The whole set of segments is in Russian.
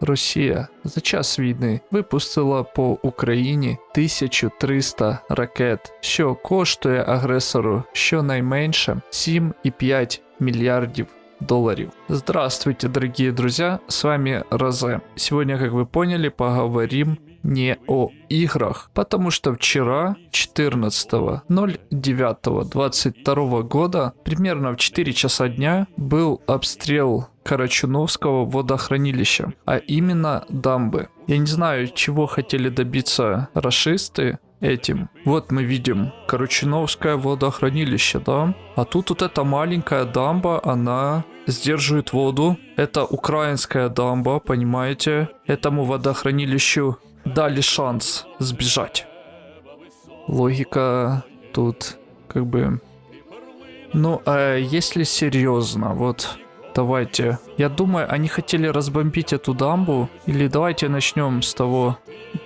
Росія за час війни випустила по Україні 1300 ракет, що коштує агресору щонайменше 7,5 мільярдів долларов. Здравствуйте, дорогие друзья, с вами Розе. Сегодня, как вы поняли, поговорим не о играх, потому что вчера, 14.09.22 года, примерно в 4 часа дня, был обстрел Карачуновского водохранилища, а именно дамбы. Я не знаю, чего хотели добиться расисты, этим. Вот мы видим Корочиновское водохранилище, да? А тут вот эта маленькая дамба, она сдерживает воду. Это украинская дамба, понимаете? Этому водохранилищу дали шанс сбежать. Логика тут как бы... Ну, а если серьезно, вот давайте. Я думаю, они хотели разбомбить эту дамбу. Или давайте начнем с того,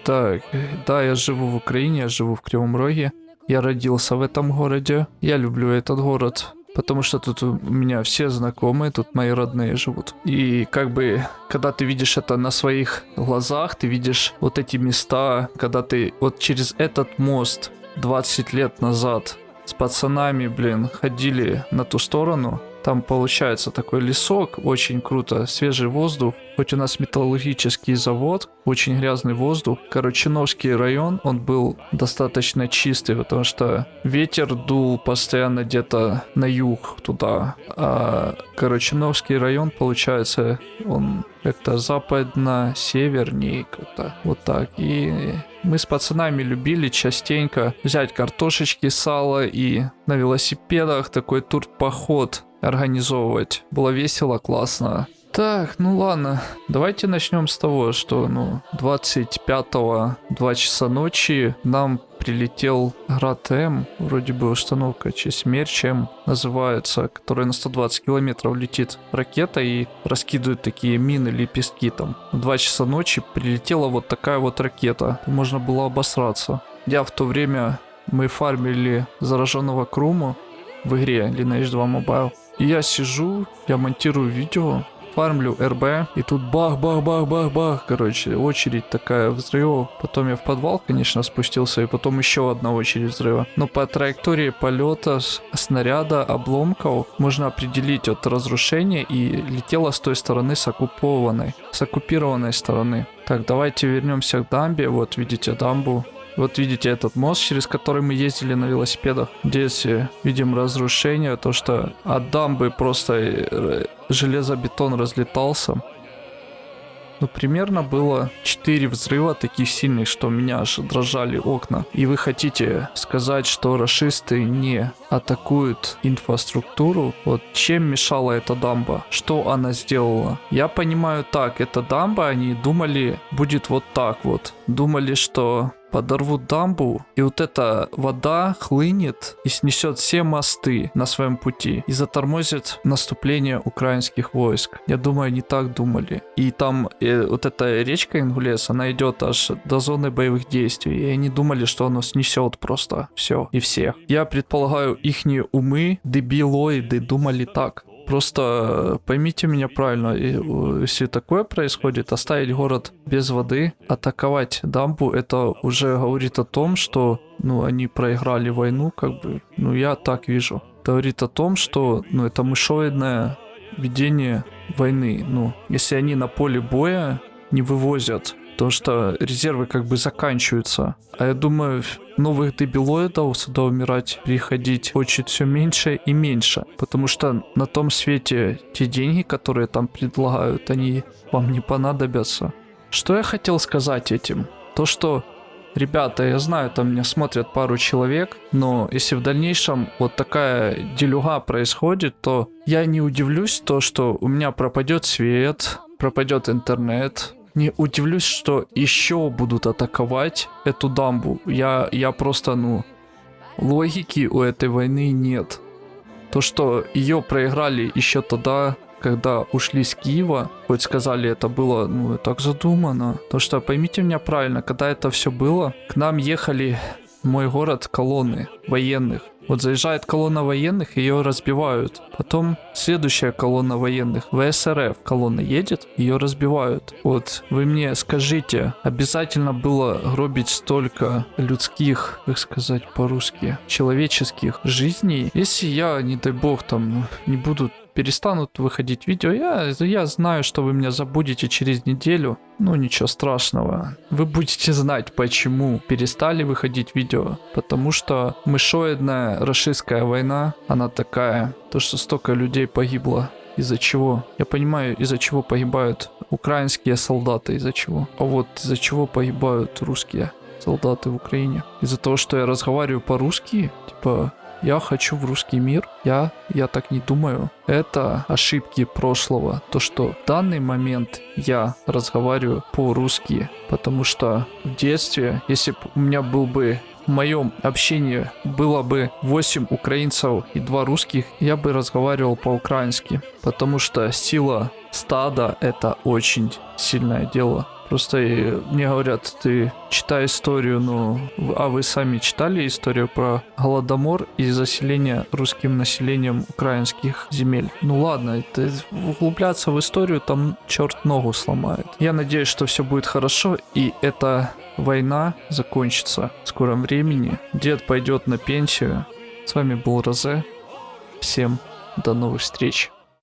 так, да, я живу в Украине, я живу в Кривом Роге. Я родился в этом городе. Я люблю этот город. Потому что тут у меня все знакомые, тут мои родные живут. И как бы, когда ты видишь это на своих глазах, ты видишь вот эти места, когда ты вот через этот мост 20 лет назад с пацанами, блин, ходили на ту сторону, там получается такой лесок, очень круто, свежий воздух. Хоть у нас металлургический завод, очень грязный воздух. Корочиновский район, он был достаточно чистый, потому что ветер дул постоянно где-то на юг туда. А Корочиновский район, получается, он как-то западно-севернее, как-то вот так. И мы с пацанами любили частенько взять картошечки, сало и на велосипедах такой тур-поход организовывать. Было весело, классно. Так, ну ладно, давайте начнем с того, что, ну, 25-го, 2 часа ночи нам прилетел Град М, вроде бы установка Смерч М называется, которая на 120 километров летит ракета и раскидывает такие мины, лепестки там. В 2 часа ночи прилетела вот такая вот ракета, можно было обосраться. Я в то время, мы фармили зараженного Круму в игре Lineage 2 Mobile. И я сижу, я монтирую видео, фармлю РБ, и тут бах-бах-бах-бах-бах, короче, очередь такая взрывов. Потом я в подвал, конечно, спустился, и потом еще одна очередь взрыва. Но по траектории полета снаряда обломков можно определить от разрушения и летела с той стороны с оккупованной, с оккупированной стороны. Так, давайте вернемся к дамбе. Вот видите дамбу. Вот видите этот мост, через который мы ездили на велосипедах. Здесь э, видим разрушение, то что от дамбы просто э, железобетон разлетался. Ну, примерно было 4 взрыва таких сильных, что у меня аж дрожали окна. И вы хотите сказать, что расисты не атакуют инфраструктуру? Вот чем мешала эта дамба? Что она сделала? Я понимаю так, эта дамба, они думали, будет вот так вот. Думали, что подорвут дамбу, и вот эта вода хлынет и снесет все мосты на своем пути и затормозит наступление украинских войск. Я думаю, они так думали. И там э, вот эта речка Ингулес, она идет аж до зоны боевых действий, и они думали, что оно снесет просто все и всех. Я предполагаю, ихние умы, дебилоиды, думали так. Просто э, поймите меня правильно, э, если такое происходит, оставить город без воды, атаковать дамбу, это уже говорит о том, что ну, они проиграли войну, как бы, ну, я так вижу. Это говорит о том, что, ну, это мышоидное ведение войны. Ну, если они на поле боя не вывозят то что резервы как бы заканчиваются. А я думаю, новых дебилоидов сюда умирать приходить хочет все меньше и меньше. Потому что на том свете те деньги, которые там предлагают, они вам не понадобятся. Что я хотел сказать этим? То, что Ребята, я знаю, там меня смотрят пару человек, но если в дальнейшем вот такая делюга происходит, то я не удивлюсь то, что у меня пропадет свет, пропадет интернет, не удивлюсь, что еще будут атаковать эту дамбу. Я, я просто, ну, логики у этой войны нет. То, что ее проиграли еще тогда, когда ушли с Киева, хоть сказали, это было, ну, так задумано. То, что, поймите меня правильно, когда это все было, к нам ехали мой город колонны военных. Вот заезжает колонна военных, ее разбивают. Потом следующая колонна военных, ВСРФ, колонна едет, ее разбивают. Вот вы мне скажите, обязательно было гробить столько людских, как сказать по-русски, человеческих жизней, если я, не дай бог, там не буду перестанут выходить видео, я, я знаю, что вы меня забудете через неделю. Ну, ничего страшного. Вы будете знать, почему перестали выходить видео. Потому что мышоидная расистская война, она такая. То, что столько людей погибло. Из-за чего? Я понимаю, из-за чего погибают украинские солдаты, из-за чего. А вот из-за чего погибают русские солдаты в Украине. Из-за того, что я разговариваю по-русски, типа, я хочу в русский мир. Я, я так не думаю. Это ошибки прошлого. То, что в данный момент я разговариваю по-русски. Потому что в детстве, если бы у меня был бы в моем общении было бы 8 украинцев и 2 русских, я бы разговаривал по-украински. Потому что сила стада это очень сильное дело. Просто мне говорят, ты читай историю, ну, а вы сами читали историю про Голодомор и заселение русским населением украинских земель? Ну ладно, это углубляться в историю, там черт ногу сломает. Я надеюсь, что все будет хорошо, и эта война закончится в скором времени. Дед пойдет на пенсию. С вами был Розе. Всем до новых встреч.